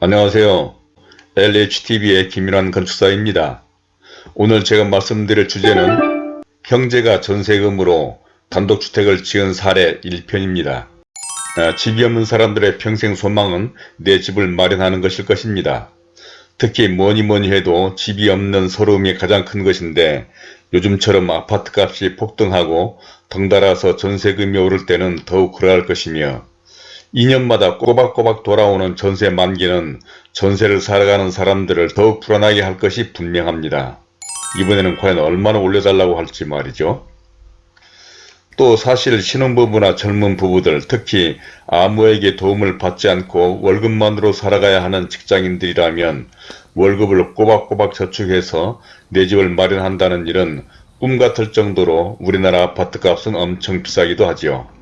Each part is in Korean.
안녕하세요. LHTV의 김일환 건축사입니다. 오늘 제가 말씀드릴 주제는 형제가 전세금으로 단독주택을 지은 사례 1편입니다. 아, 집이 없는 사람들의 평생 소망은 내 집을 마련하는 것일 것입니다. 특히 뭐니 뭐니 해도 집이 없는 서러움이 가장 큰 것인데 요즘처럼 아파트값이 폭등하고 덩달아서 전세금이 오를 때는 더욱 그러할 것이며 2년마다 꼬박꼬박 돌아오는 전세 만기는 전세를 살아가는 사람들을 더욱 불안하게 할 것이 분명합니다. 이번에는 과연 얼마나 올려달라고 할지 말이죠. 또 사실 신혼부부나 젊은 부부들 특히 아무에게 도움을 받지 않고 월급만으로 살아가야 하는 직장인들이라면 월급을 꼬박꼬박 저축해서 내 집을 마련한다는 일은 꿈 같을 정도로 우리나라 아파트값은 엄청 비싸기도 하지요.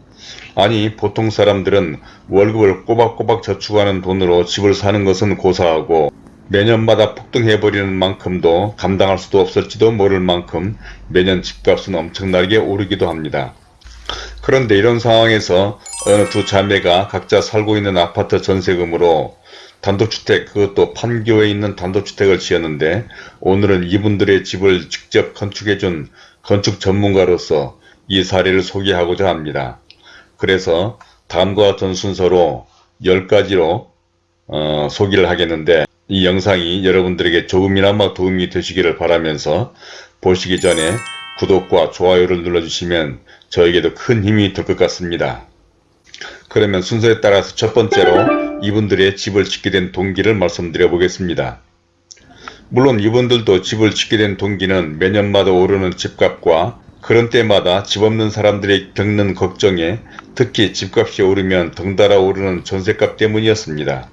아니 보통 사람들은 월급을 꼬박꼬박 저축하는 돈으로 집을 사는 것은 고사하고 매년마다 폭등해버리는 만큼도 감당할 수도 없을지도 모를 만큼 매년 집값은 엄청나게 오르기도 합니다. 그런데 이런 상황에서 어느 두 자매가 각자 살고 있는 아파트 전세금으로 단독주택 그것도 판교에 있는 단독주택을 지었는데 오늘은 이분들의 집을 직접 건축해준 건축 전문가로서 이 사례를 소개하고자 합니다. 그래서 다음과 같은 순서로 10가지로 어, 소개를 하겠는데 이 영상이 여러분들에게 조금이나마 도움이 되시기를 바라면서 보시기 전에 구독과 좋아요를 눌러주시면 저에게도 큰 힘이 될 것 같습니다. 그러면 순서에 따라서 첫 번째로 이분들의 집을 짓게 된 동기를 말씀드려 보겠습니다. 물론 이분들도 집을 짓게 된 동기는 매년마다 오르는 집값과 그런 때마다 집 없는 사람들이 겪는 걱정에 특히 집값이 오르면 덩달아 오르는 전세값 때문이었습니다.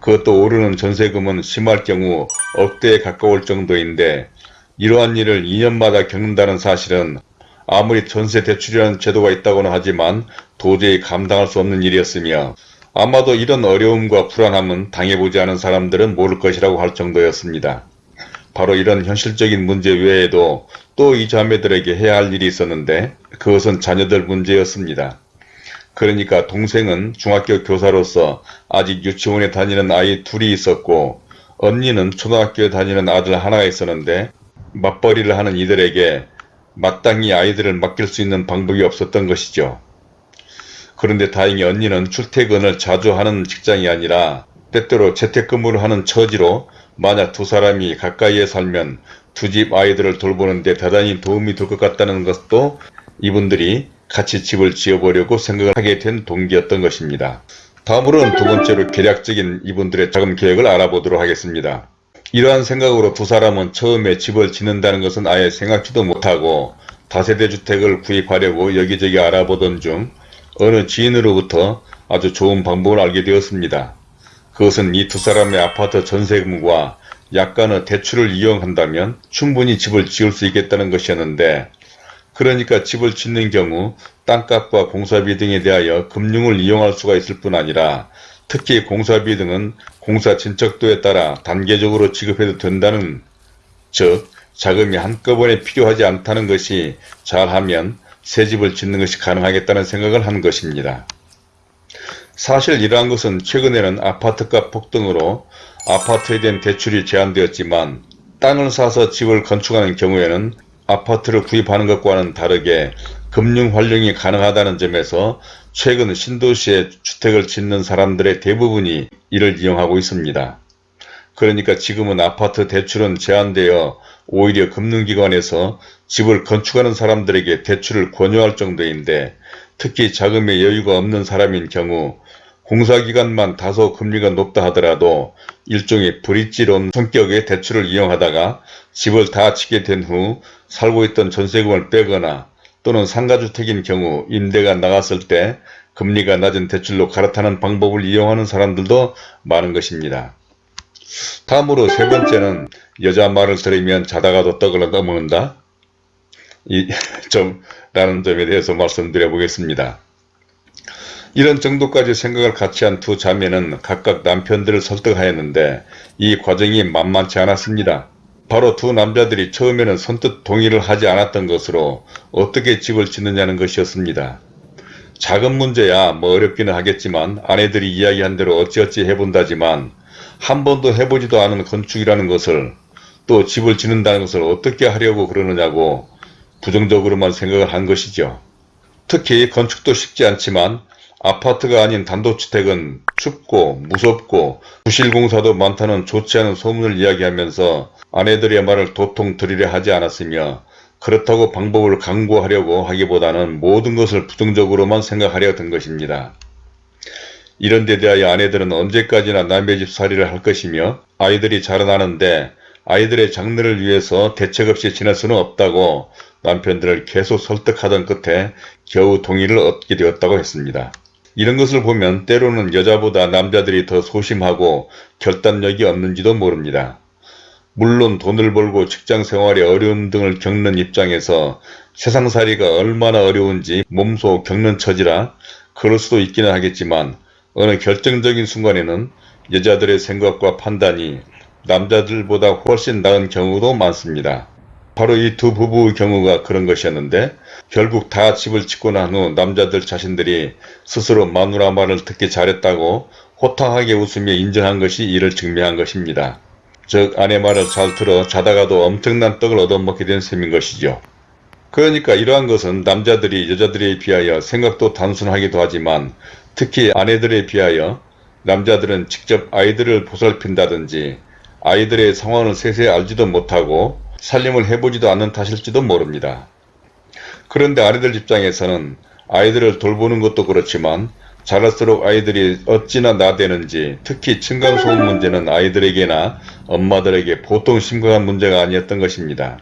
그것도 오르는 전세금은 심할 경우 억대에 가까울 정도인데 이러한 일을 2년마다 겪는다는 사실은 아무리 전세 대출이라는 제도가 있다고는 하지만 도저히 감당할 수 없는 일이었으며 아마도 이런 어려움과 불안함은 당해보지 않은 사람들은 모를 것이라고 할 정도였습니다. 바로 이런 현실적인 문제 외에도 또 이 자매들에게 해야 할 일이 있었는데 그것은 자녀들 문제였습니다. 그러니까 동생은 중학교 교사로서 아직 유치원에 다니는 아이 둘이 있었고 언니는 초등학교에 다니는 아들 하나가 있었는데 맞벌이를 하는 이들에게 마땅히 아이들을 맡길 수 있는 방법이 없었던 것이죠. 그런데 다행히 언니는 출퇴근을 자주 하는 직장이 아니라 때때로 재택근무를 하는 처지로 만약 두 사람이 가까이에 살면 두 집 아이들을 돌보는데 대단히 도움이 될 것 같다는 것도 이분들이 같이 집을 지어보려고 생각을 하게 된 동기였던 것입니다. 다음으로는 두 번째로 계략적인 이분들의 자금 계획을 알아보도록 하겠습니다. 이러한 생각으로 두 사람은 처음에 집을 짓는다는 것은 아예 생각지도 못하고 다세대 주택을 구입하려고 여기저기 알아보던 중 어느 지인으로부터 아주 좋은 방법을 알게 되었습니다. 그것은 이 두 사람의 아파트 전세금과 약간의 대출을 이용한다면 충분히 집을 지을 수 있겠다는 것이었는데 그러니까 집을 짓는 경우 땅값과 공사비 등에 대하여 금융을 이용할 수가 있을 뿐 아니라 특히 공사비 등은 공사 진척도에 따라 단계적으로 지급해도 된다는 즉 자금이 한꺼번에 필요하지 않다는 것이 잘하면 새 집을 짓는 것이 가능하겠다는 생각을 한 것입니다. 사실 이러한 것은 최근에는 아파트값 폭등으로 아파트에 대한 대출이 제한되었지만 땅을 사서 집을 건축하는 경우에는 아파트를 구입하는 것과는 다르게 금융 활용이 가능하다는 점에서 최근 신도시에 주택을 짓는 사람들의 대부분이 이를 이용하고 있습니다. 그러니까 지금은 아파트 대출은 제한되어 오히려 금융기관에서 집을 건축하는 사람들에게 대출을 권유할 정도인데 특히 자금의 여유가 없는 사람인 경우 공사기간만 다소 금리가 높다 하더라도 일종의 브릿지론 성격의 대출을 이용하다가 집을 다 짓게 된 후 살고 있던 전세금을 빼거나 또는 상가주택인 경우 임대가 나갔을 때 금리가 낮은 대출로 갈아타는 방법을 이용하는 사람들도 많은 것입니다. 다음으로 세 번째는 여자 말을 들으면 자다가도 떡을 넘어는다. 이 점, 라는 점에 대해서 말씀드려 보겠습니다. 이런 정도까지 생각을 같이 한 두 자매는 각각 남편들을 설득하였는데 이 과정이 만만치 않았습니다. 바로 두 남자들이 처음에는 선뜻 동의를 하지 않았던 것으로 어떻게 집을 짓느냐는 것이었습니다. 작은 문제야 뭐 어렵기는 하겠지만 아내들이 이야기한 대로 어찌어찌 해본다지만 한 번도 해보지도 않은 건축이라는 것을 또 집을 짓는다는 것을 어떻게 하려고 그러느냐고 부정적으로만 생각을 한 것이죠. 특히 건축도 쉽지 않지만 아파트가 아닌 단독주택은 춥고 무섭고 부실공사도 많다는 좋지 않은 소문을 이야기하면서 아내들의 말을 도통 들으려 하지 않았으며 그렇다고 방법을 강구하려고 하기보다는 모든 것을 부정적으로만 생각하려 든 것입니다. 이런 데 대하여 아내들은 언제까지나 남의 집 살이를 할 것이며 아이들이 자라나는데 아이들의 장래를 위해서 대책 없이 지낼 수는 없다고 남편들을 계속 설득하던 끝에 겨우 동의를 얻게 되었다고 했습니다. 이런 것을 보면 때로는 여자보다 남자들이 더 소심하고 결단력이 없는지도 모릅니다. 물론 돈을 벌고 직장 생활의 어려움 등을 겪는 입장에서 세상살이가 얼마나 어려운지 몸소 겪는 처지라 그럴 수도 있기는 하겠지만 어느 결정적인 순간에는 여자들의 생각과 판단이 남자들보다 훨씬 나은 경우도 많습니다. 바로 이 두 부부의 경우가 그런 것이었는데 결국 다 집을 짓고 난 후 남자들 자신들이 스스로 마누라 말을 듣기 잘했다고 호탕하게 웃으며 인정한 것이 이를 증명한 것입니다. 즉 아내 말을 잘 들어 자다가도 엄청난 떡을 얻어먹게 된 셈인 것이죠. 그러니까 이러한 것은 남자들이 여자들에 비하여 생각도 단순하기도 하지만 특히 아내들에 비하여 남자들은 직접 아이들을 보살핀다든지 아이들의 상황을 세세히 알지도 못하고 살림을 해보지도 않는 탓일지도 모릅니다. 그런데 아이들 입장에서는 아이들을 돌보는 것도 그렇지만 자랄수록 아이들이 어찌나 나대는지 특히 층간소음 문제는 아이들에게나 엄마들에게 보통 심각한 문제가 아니었던 것입니다.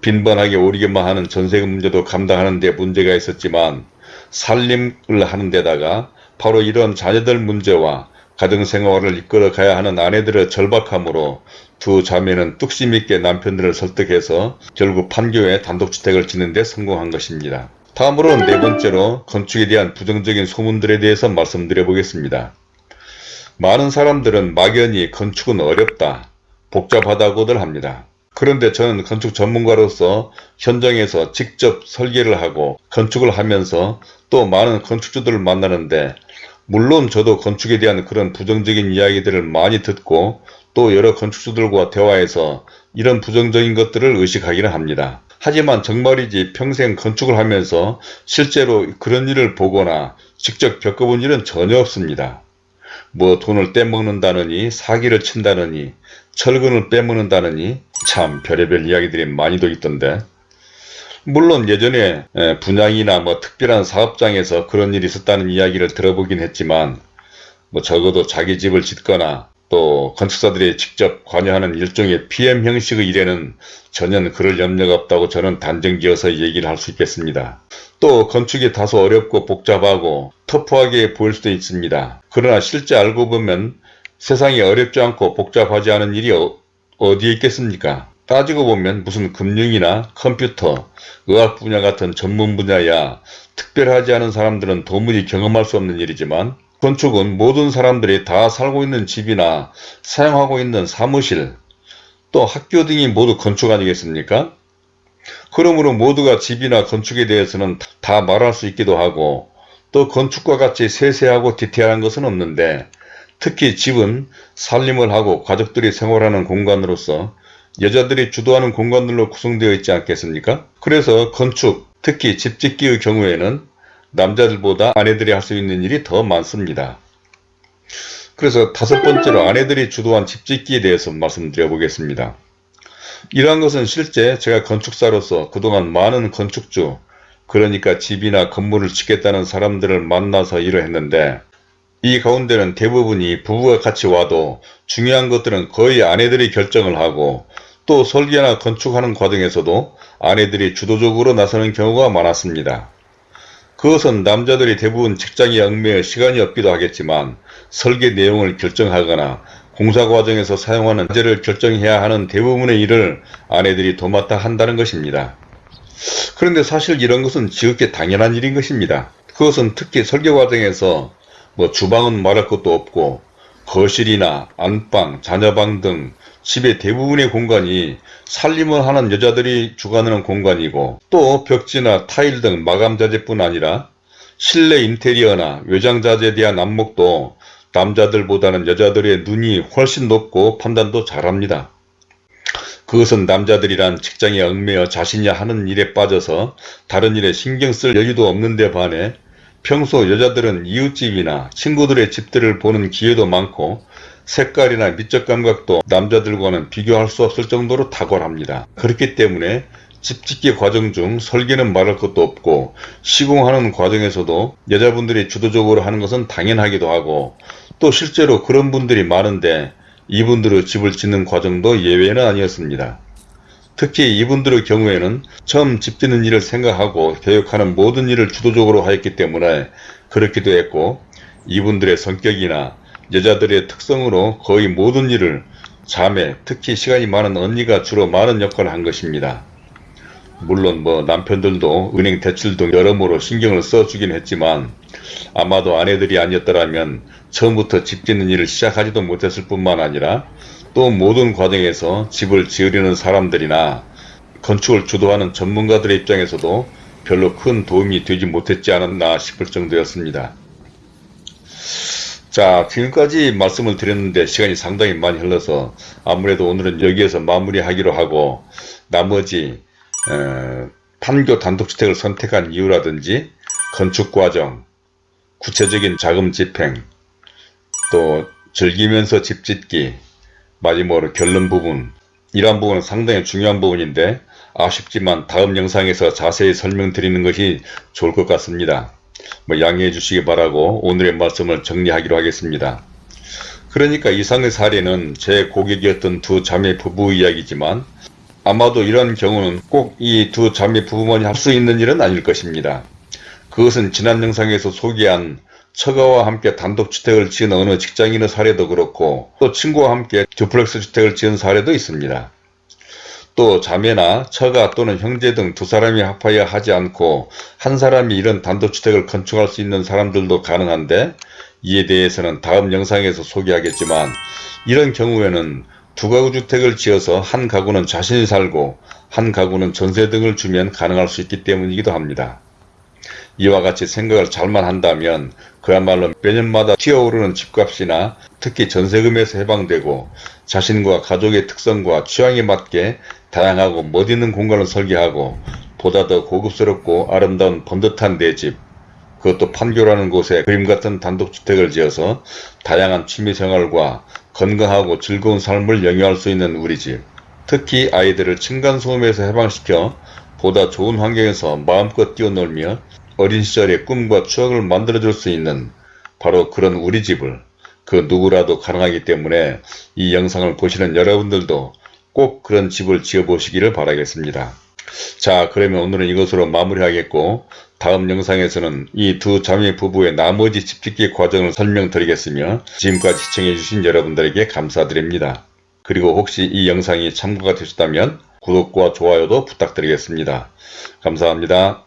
빈번하게 오리기만 하는 전세금 문제도 감당하는 데 문제가 있었지만 살림을 하는 데다가 바로 이런 자녀들 문제와 가정생활을 이끌어 가야 하는 아내들의 절박함으로 두 자매는 뚝심 있게 남편들을 설득해서 결국 판교에 단독주택을 짓는 데 성공한 것입니다. 다음으로 네 번째로 건축에 대한 부정적인 소문들에 대해서 말씀드려 보겠습니다. 많은 사람들은 막연히 건축은 어렵다, 복잡하다고들 합니다. 그런데 저는 건축 전문가로서 현장에서 직접 설계를 하고 건축을 하면서 또 많은 건축주들을 만나는데 물론 저도 건축에 대한 그런 부정적인 이야기들을 많이 듣고 또 여러 건축주들과 대화해서 이런 부정적인 것들을 의식하기는 합니다. 하지만 정말이지 평생 건축을 하면서 실제로 그런 일을 보거나 직접 겪어본 일은 전혀 없습니다. 뭐 돈을 떼먹는다느니 사기를 친다느니 철근을 빼먹는다느니 참 별의별 이야기들이 많이도 있던데 물론 예전에 분양이나 뭐 특별한 사업장에서 그런 일이 있었다는 이야기를 들어보긴 했지만 뭐 적어도 자기 집을 짓거나 또 건축사들이 직접 관여하는 일종의 PM 형식의 일에는 전혀 그럴 염려가 없다고 저는 단정지어서 얘기를 할 수 있겠습니다. 또 건축이 다소 어렵고 복잡하고 터프하게 보일 수도 있습니다. 그러나 실제 알고 보면 세상이 어렵지 않고 복잡하지 않은 일이 어, 어디에 있겠습니까? 따지고 보면 무슨 금융이나 컴퓨터, 의학 분야 같은 전문 분야야 특별하지 않은 사람들은 도무지 경험할 수 없는 일이지만 건축은 모든 사람들이 다 살고 있는 집이나 사용하고 있는 사무실, 또 학교 등이 모두 건축 아니겠습니까? 그러므로 모두가 집이나 건축에 대해서는 다 말할 수 있기도 하고 또 건축과 같이 세세하고 디테일한 것은 없는데 특히 집은 살림을 하고 가족들이 생활하는 공간으로서 여자들이 주도하는 공간들로 구성되어 있지 않겠습니까? 그래서 건축, 특히 집 짓기의 경우에는 남자들보다 아내들이 할 수 있는 일이 더 많습니다. 그래서 다섯 번째로 아내들이 주도한 집짓기에 대해서 말씀드려 보겠습니다. 이러한 것은 실제 제가 건축사로서 그동안 많은 건축주, 그러니까 집이나 건물을 짓겠다는 사람들을 만나서 일을 했는데 이 가운데는 대부분이 부부가 같이 와도 중요한 것들은 거의 아내들이 결정을 하고 또 설계나 건축하는 과정에서도 아내들이 주도적으로 나서는 경우가 많았습니다. 그것은 남자들이 대부분 직장에 얽매여 시간이 없기도 하겠지만 설계 내용을 결정하거나 공사 과정에서 사용하는 자재를 결정해야 하는 대부분의 일을 아내들이 도맡아 한다는 것입니다. 그런데 사실 이런 것은 지극히 당연한 일인 것입니다. 그것은 특히 설계 과정에서 뭐 주방은 말할 것도 없고 거실이나 안방, 자녀방 등 집의 대부분의 공간이 살림을 하는 여자들이 주관하는 공간이고 또 벽지나 타일 등 마감자재뿐 아니라 실내 인테리어나 외장자재에 대한 안목도 남자들보다는 여자들의 눈이 훨씬 높고 판단도 잘합니다. 그것은 남자들이란 직장에 얽매여 자신이 하는 일에 빠져서 다른 일에 신경 쓸 여유도 없는데 반해 평소 여자들은 이웃집이나 친구들의 집들을 보는 기회도 많고 색깔이나 미적 감각도 남자들과는 비교할 수 없을 정도로 탁월합니다. 그렇기 때문에 집 짓기 과정 중 설계는 말할 것도 없고 시공하는 과정에서도 여자분들이 주도적으로 하는 것은 당연하기도 하고 또 실제로 그런 분들이 많은데 이분들의 집을 짓는 과정도 예외는 아니었습니다. 특히 이분들의 경우에는 처음 집 짓는 일을 생각하고 계획하는 모든 일을 주도적으로 하였기 때문에 그렇기도 했고 이분들의 성격이나 여자들의 특성으로 거의 모든 일을 자매, 특히 시간이 많은 언니가 주로 많은 역할을 한 것입니다. 물론 뭐 남편들도 은행 대출 등 여러모로 신경을 써주긴 했지만 아마도 아내들이 아니었더라면 처음부터 집 짓는 일을 시작하지도 못했을 뿐만 아니라 또 모든 과정에서 집을 지으려는 사람들이나 건축을 주도하는 전문가들의 입장에서도 별로 큰 도움이 되지 못했지 않았나 싶을 정도였습니다. 자 지금까지 말씀을 드렸는데 시간이 상당히 많이 흘러서 아무래도 오늘은 여기에서 마무리하기로 하고 나머지 에, 판교 단독주택을 선택한 이유라든지 건축과정, 구체적인 자금 집행, 또 즐기면서 집 짓기, 마지막으로 결론 부분 이러한 부분은 상당히 중요한 부분인데 아쉽지만 다음 영상에서 자세히 설명드리는 것이 좋을 것 같습니다. 뭐 양해해 주시기 바라고 오늘의 말씀을 정리하기로 하겠습니다. 그러니까 이상의 사례는 제 고객이었던 두 자매 부부 이야기지만 아마도 이런 경우는 꼭 이 두 자매 부부만이 할 수 있는 일은 아닐 것입니다. 그것은 지난 영상에서 소개한 처가와 함께 단독주택을 지은 어느 직장인의 사례도 그렇고 또 친구와 함께 듀플렉스 주택을 지은 사례도 있습니다. 또 자매나 처가 또는 형제 등 두 사람이 합하여 하지 않고 한 사람이 이런 단독주택을 건축할 수 있는 사람들도 가능한데 이에 대해서는 다음 영상에서 소개하겠지만 이런 경우에는 두 가구 주택을 지어서 한 가구는 자신이 살고 한 가구는 전세 등을 주면 가능할 수 있기 때문이기도 합니다. 이와 같이 생각을 잘만 한다면 그야말로 매년마다 튀어오르는 집값이나 특히 전세금에서 해방되고 자신과 가족의 특성과 취향에 맞게 다양하고 멋있는 공간을 설계하고 보다 더 고급스럽고 아름다운 번듯한 내 집, 그것도 판교라는 곳에 그림같은 단독주택을 지어서 다양한 취미생활과 건강하고 즐거운 삶을 영위할 수 있는 우리 집, 특히 아이들을 층간소음에서 해방시켜 보다 좋은 환경에서 마음껏 뛰어놀며 어린 시절의 꿈과 추억을 만들어줄 수 있는 바로 그런 우리 집을 그 누구라도 가능하기 때문에 이 영상을 보시는 여러분들도 꼭 그런 집을 지어보시기를 바라겠습니다. 자 그러면 오늘은 이것으로 마무리하겠고 다음 영상에서는 이 두 자매 부부의 나머지 집 짓기 과정을 설명드리겠으며 지금까지 시청해주신 여러분들에게 감사드립니다. 그리고 혹시 이 영상이 참고가 되셨다면 구독과 좋아요도 부탁드리겠습니다. 감사합니다.